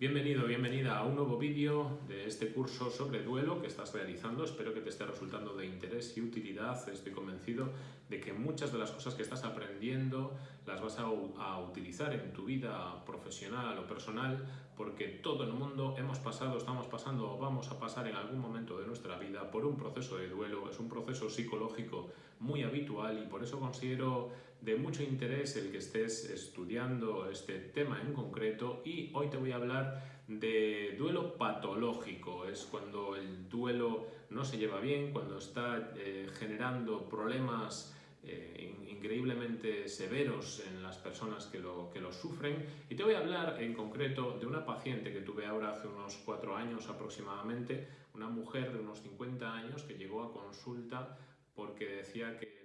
Bienvenido, bienvenida a un nuevo vídeo de este curso sobre duelo que estás realizando. Espero que te esté resultando de interés y utilidad. Estoy convencido de que muchas de las cosas que estás aprendiendo las vas a, utilizar en tu vida profesional o personal porque todo el mundo hemos pasado, estamos pasando o vamos a pasar en algún momento por un proceso de duelo. Es un proceso psicológico muy habitual y por eso considero de mucho interés el que estés estudiando este tema en concreto y hoy te voy a hablar de duelo patológico. Es cuando el duelo no se lleva bien, cuando está eh, generando problemas eh, increíblemente severos en las personas que lo, que lo sufren. Y te voy a hablar en concreto de una paciente que tuve ahora hace unos cuatro años aproximadamente, una mujer de unos 50 años que llegó a consulta porque decía que